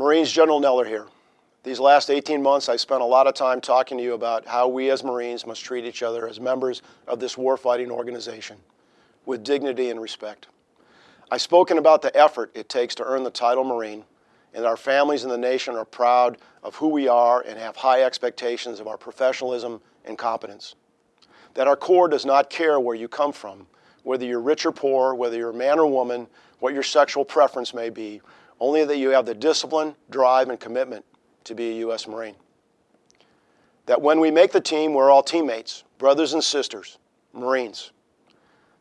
Marines General Neller here. These last 18 months, I spent a lot of time talking to you about how we as Marines must treat each other as members of this warfighting organization with dignity and respect. I've spoken about the effort it takes to earn the title Marine, and our families and the nation are proud of who we are and have high expectations of our professionalism and competence. That our Corps does not care where you come from, whether you're rich or poor, whether you're a man or woman, what your sexual preference may be, only that you have the discipline, drive, and commitment to be a U.S. Marine. That when we make the team, we're all teammates, brothers and sisters, Marines.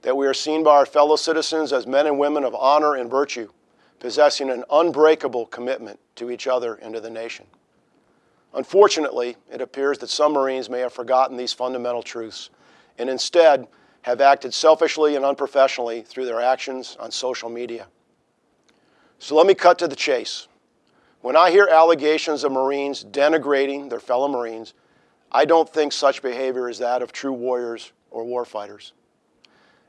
That we are seen by our fellow citizens as men and women of honor and virtue, possessing an unbreakable commitment to each other and to the nation. Unfortunately, it appears that some Marines may have forgotten these fundamental truths and instead have acted selfishly and unprofessionally through their actions on social media. So let me cut to the chase. When I hear allegations of Marines denigrating their fellow Marines, I don't think such behavior is that of true warriors or warfighters.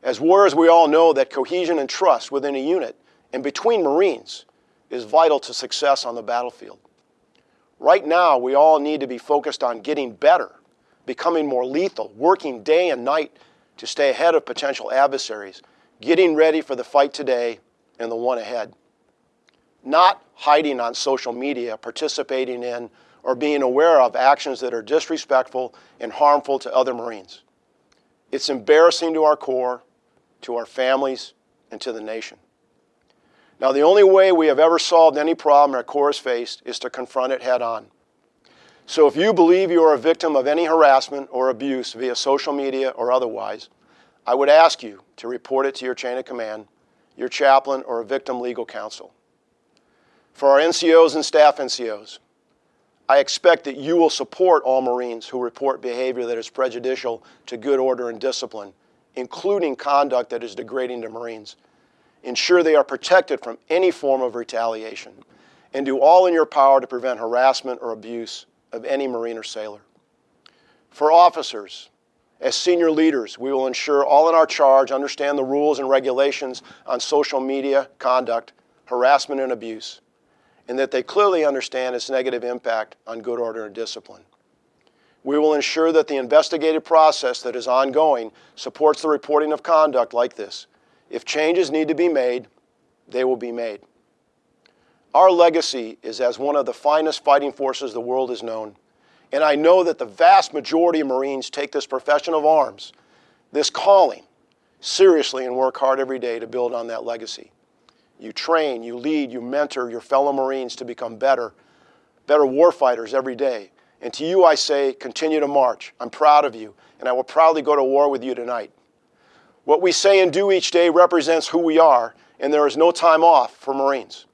As warriors, we all know that cohesion and trust within a unit and between Marines is vital to success on the battlefield. Right now, we all need to be focused on getting better, becoming more lethal, working day and night to stay ahead of potential adversaries, getting ready for the fight today and the one ahead not hiding on social media, participating in, or being aware of actions that are disrespectful and harmful to other Marines. It's embarrassing to our Corps, to our families, and to the nation. Now, the only way we have ever solved any problem our Corps has faced is to confront it head on. So if you believe you are a victim of any harassment or abuse via social media or otherwise, I would ask you to report it to your chain of command, your chaplain, or a victim legal counsel. For our NCOs and staff NCOs, I expect that you will support all Marines who report behavior that is prejudicial to good order and discipline, including conduct that is degrading to Marines. Ensure they are protected from any form of retaliation, and do all in your power to prevent harassment or abuse of any Marine or sailor. For officers, as senior leaders, we will ensure all in our charge understand the rules and regulations on social media conduct, harassment, and abuse and that they clearly understand its negative impact on good order and discipline. We will ensure that the investigative process that is ongoing supports the reporting of conduct like this. If changes need to be made, they will be made. Our legacy is as one of the finest fighting forces the world has known, and I know that the vast majority of Marines take this profession of arms, this calling, seriously and work hard every day to build on that legacy. You train, you lead, you mentor your fellow Marines to become better, better warfighters every day. And to you I say, continue to march. I'm proud of you, and I will proudly go to war with you tonight. What we say and do each day represents who we are, and there is no time off for Marines.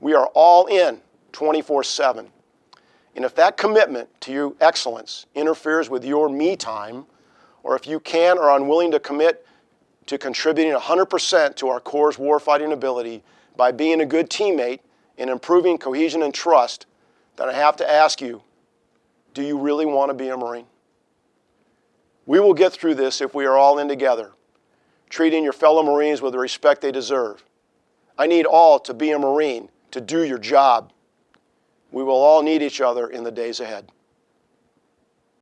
We are all in 24-7. And if that commitment to your excellence interferes with your me time, or if you can or are unwilling to commit to contributing 100% to our Corps' warfighting ability by being a good teammate and improving cohesion and trust, then I have to ask you, do you really want to be a Marine? We will get through this if we are all in together, treating your fellow Marines with the respect they deserve. I need all to be a Marine to do your job. We will all need each other in the days ahead.